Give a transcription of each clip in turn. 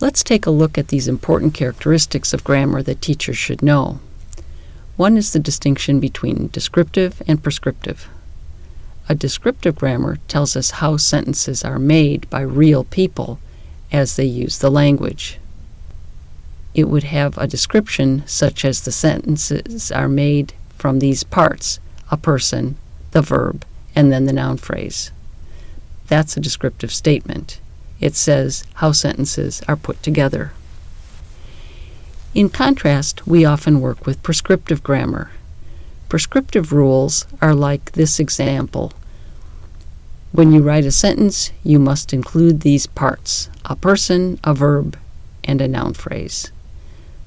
Let's take a look at these important characteristics of grammar that teachers should know. One is the distinction between descriptive and prescriptive. A descriptive grammar tells us how sentences are made by real people as they use the language. It would have a description such as the sentences are made from these parts a person, the verb, and then the noun phrase. That's a descriptive statement. It says how sentences are put together. In contrast, we often work with prescriptive grammar. Prescriptive rules are like this example. When you write a sentence, you must include these parts a person, a verb, and a noun phrase.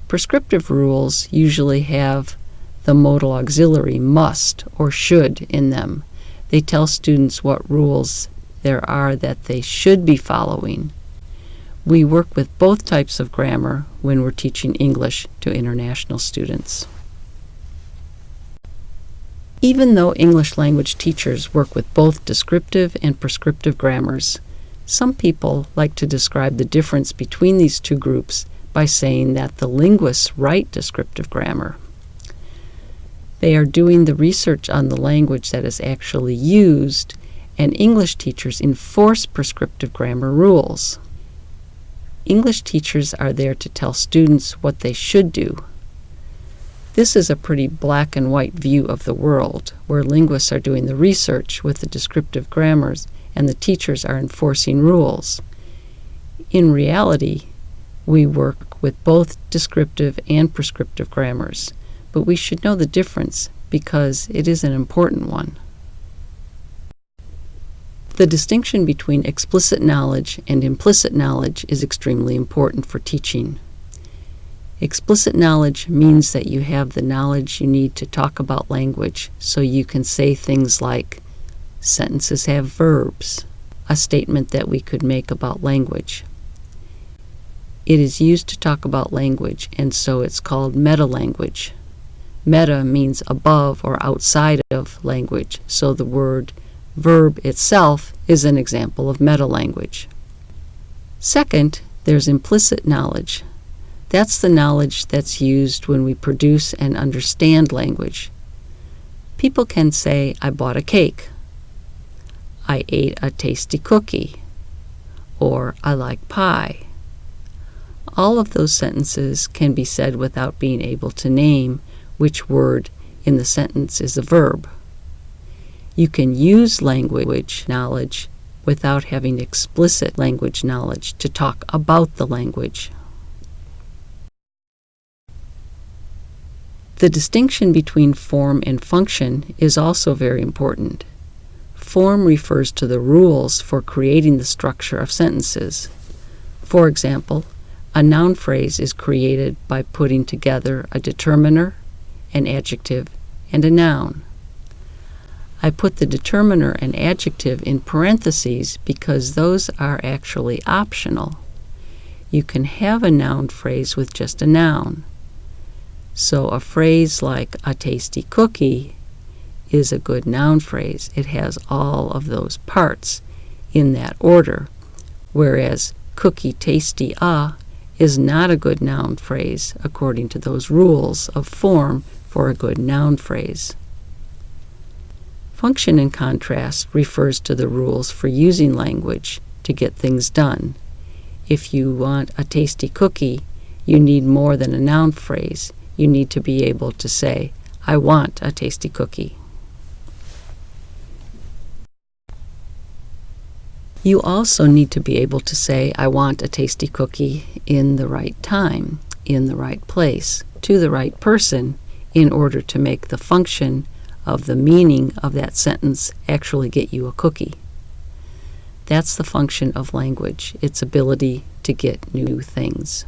Prescriptive rules usually have the modal auxiliary must or should in them. They tell students what rules there are that they should be following. We work with both types of grammar when we're teaching English to international students. Even though English language teachers work with both descriptive and prescriptive grammars, some people like to describe the difference between these two groups by saying that the linguists write descriptive grammar. They are doing the research on the language that is actually used and English teachers enforce prescriptive grammar rules. English teachers are there to tell students what they should do. This is a pretty black and white view of the world, where linguists are doing the research with the descriptive grammars and the teachers are enforcing rules. In reality, we work with both descriptive and prescriptive grammars, but we should know the difference because it is an important one. The distinction between explicit knowledge and implicit knowledge is extremely important for teaching. Explicit knowledge means that you have the knowledge you need to talk about language so you can say things like sentences have verbs, a statement that we could make about language. It is used to talk about language and so it's called meta-language. Meta means above or outside of language, so the word verb itself is an example of meta-language. Second, there's implicit knowledge. That's the knowledge that's used when we produce and understand language. People can say, I bought a cake, I ate a tasty cookie, or I like pie. All of those sentences can be said without being able to name which word in the sentence is a verb. You can use language knowledge without having explicit language knowledge to talk about the language. The distinction between form and function is also very important. Form refers to the rules for creating the structure of sentences. For example, a noun phrase is created by putting together a determiner, an adjective, and a noun. I put the determiner and adjective in parentheses because those are actually optional. You can have a noun phrase with just a noun. So a phrase like a tasty cookie is a good noun phrase. It has all of those parts in that order, whereas cookie tasty a is not a good noun phrase according to those rules of form for a good noun phrase. Function, in contrast, refers to the rules for using language to get things done. If you want a tasty cookie, you need more than a noun phrase. You need to be able to say, I want a tasty cookie. You also need to be able to say, I want a tasty cookie in the right time, in the right place, to the right person, in order to make the function of the meaning of that sentence actually get you a cookie. That's the function of language, its ability to get new things.